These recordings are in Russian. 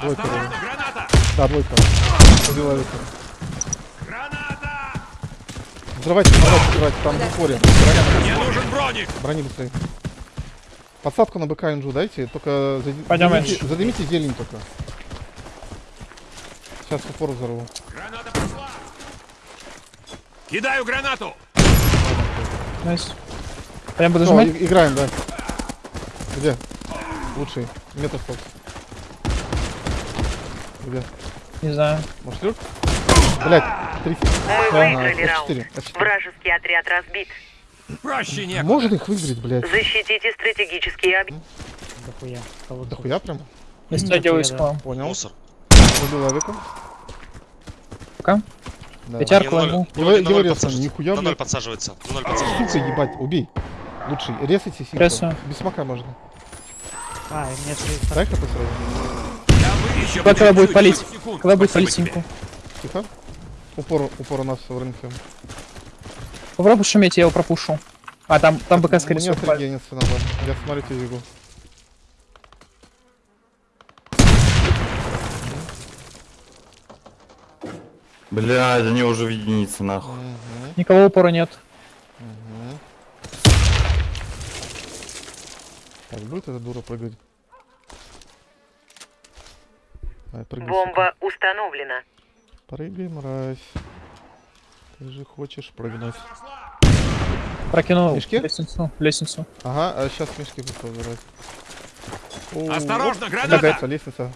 Двойка. Осторожно, граната! Да, двойка. Убила Виктор. Граната! Взрывайте, взрывайте, взрывайте. Там в упоре. Мне нужен броник! Брони быстрее. Подсадку на БК инжу дайте, только зади- Пойдем, задымите, Эндж. задымите зелень только. Сейчас в упор взорву. Граната пошла! Кидаю гранату! Найс. А я буду Всё, жмать? и- играем, да. Где? Лучший. Метр стол. Где? Не знаю. Может люк? Блять, 30. Мы Ага, выиграли раунд. F4, F4. Вражеский отряд разбит. Проще некуда. Можно их выиграть, блядь? Защитите стратегические объекты. Кого Да тут? хуя прям? Я да. спам. Понял. Мусор. Убил авику. Пока. Да. Не, ноль- возьму. Его- подсаживается. нихуя, На ноль блядь. подсаживается. На ноль подсаживается. Сука, ебать, убей. Лучший. Резайте. Прессую. Без смока можно. А, и мне три- Дай хп сразу. Еще Когда будет палить? 10 секунд. Когда будет палить? Тихо. Упор, упор у нас в рынке. Попробуй шуметь, я его пропушу. А, там, там БК, скорее Мне всего, отрегениться надо. Я смотрю тебе Блядь, они уже в единице, нахуй. Никого упора нет. Так, будет эта дура прыгать? Ай, прыгай, Бомба установлена. сука. Прыгай, мразь. Ты же хочешь прыгнуть. Прокинул Мешки? лестницу. Лестницу. Ага, а сейчас мешки будут забирать. О, Осторожно, граната! Лестница, лестница.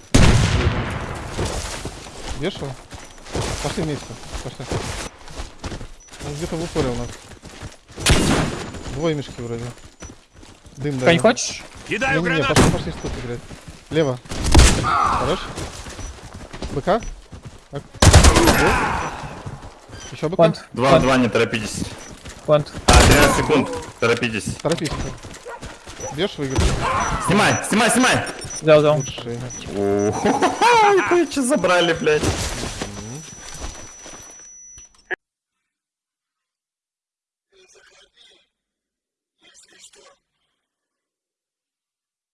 Вешал? Пошли вместе. Пошли. Он где-то в упоре у нас. Двое мешки вроде. Дым, да. Не хочешь? Кидаю Не, не, не, гранату! пошли, пошли тут играть. Лево. Хорош. БК. Так. Еще БК. Два, два, не торопитесь. Плант. А, 13 секунд. Торопитесь. Торопись. Бьешь выигрыш. Снимай, снимай, снимай! Взял, взял. Лучший. О, что забрали, блядь?